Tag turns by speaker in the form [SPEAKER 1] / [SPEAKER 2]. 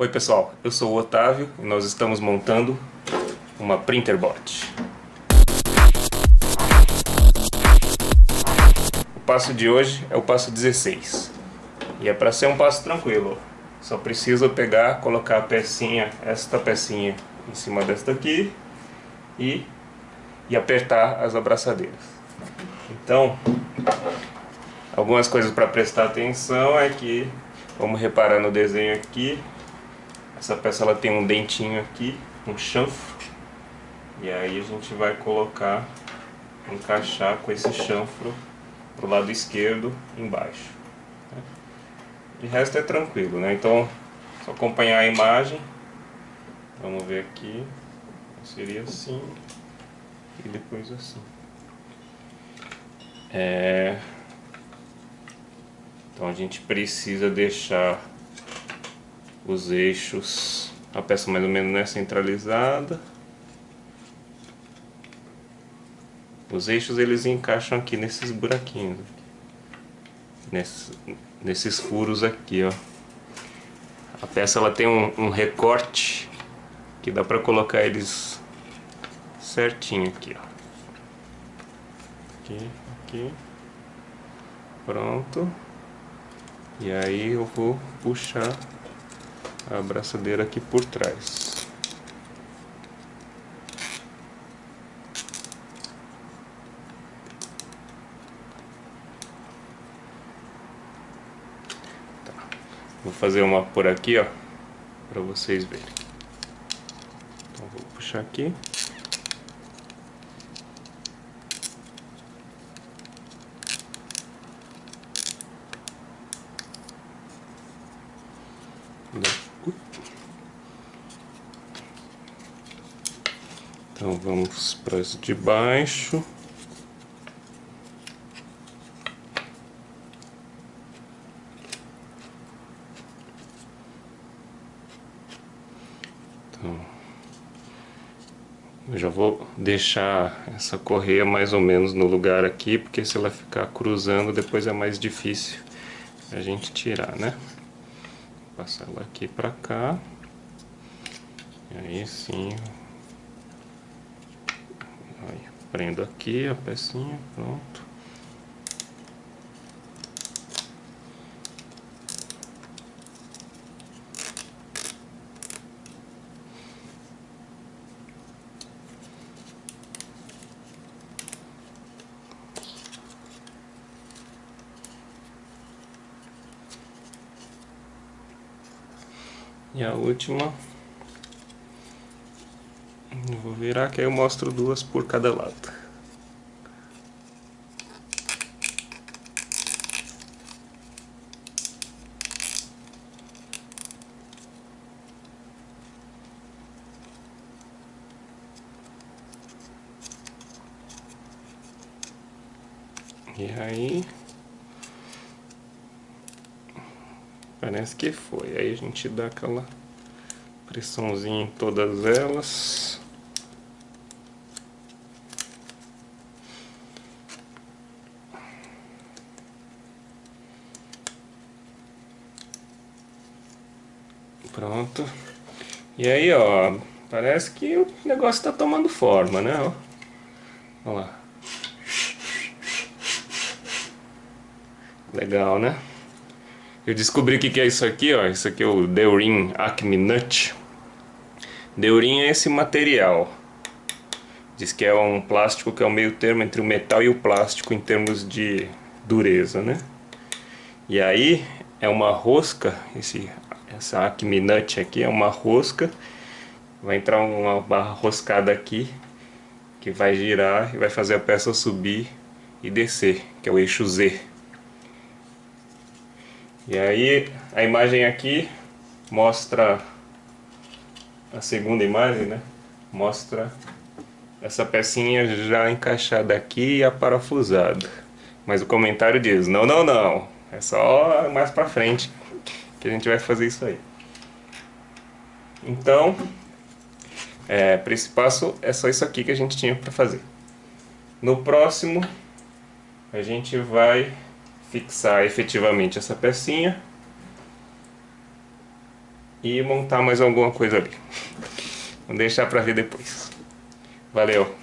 [SPEAKER 1] Oi pessoal, eu sou o Otávio e nós estamos montando uma Printerbot. O passo de hoje é o passo 16 e é para ser um passo tranquilo. Só preciso pegar, colocar a pecinha, esta pecinha em cima desta aqui e, e apertar as abraçadeiras. Então, algumas coisas para prestar atenção é que, vamos reparar no desenho aqui, essa peça ela tem um dentinho aqui, um chanfro. E aí a gente vai colocar, encaixar com esse chanfro pro lado esquerdo embaixo. Né? De resto é tranquilo, né? Então, só acompanhar a imagem. Vamos ver aqui. Seria assim. E depois assim. É... Então a gente precisa deixar os eixos, a peça mais ou menos né, centralizada. Os eixos eles encaixam aqui nesses buraquinhos, nesses, nesses furos aqui, ó. A peça ela tem um, um recorte que dá para colocar eles certinho aqui, ó. Aqui, aqui. Pronto. E aí eu vou puxar a abraçadeira aqui por trás. Tá. Vou fazer uma por aqui, ó, para vocês verem. Então vou puxar aqui. Então vamos para as de baixo. Então, eu já vou deixar essa correia mais ou menos no lugar aqui, porque se ela ficar cruzando depois é mais difícil a gente tirar, né? Vou passar ela aqui para cá. E aí sim prendo aqui a pecinha, pronto. E a última vou virar que aí eu mostro duas por cada lado. E aí... Parece que foi. Aí a gente dá aquela pressãozinha em todas elas. Pronto. E aí, ó, parece que o negócio tá tomando forma, né? Ó. Olha lá. Legal, né? Eu descobri o que é isso aqui, ó. Isso aqui é o Deurin Acme Nut. Deurin é esse material. Diz que é um plástico que é o meio termo entre o metal e o plástico em termos de dureza, né? E aí é uma rosca, esse essa Acme Nut aqui é uma rosca. Vai entrar uma barra roscada aqui, que vai girar e vai fazer a peça subir e descer, que é o eixo Z. E aí a imagem aqui mostra a segunda imagem, né? Mostra essa pecinha já encaixada aqui e aparafusada. Mas o comentário diz, não, não, não, é só mais pra frente que a gente vai fazer isso aí. Então, é, para esse passo é só isso aqui que a gente tinha para fazer. No próximo, a gente vai fixar efetivamente essa pecinha. e montar mais alguma coisa ali. Vou deixar pra ver depois. Valeu!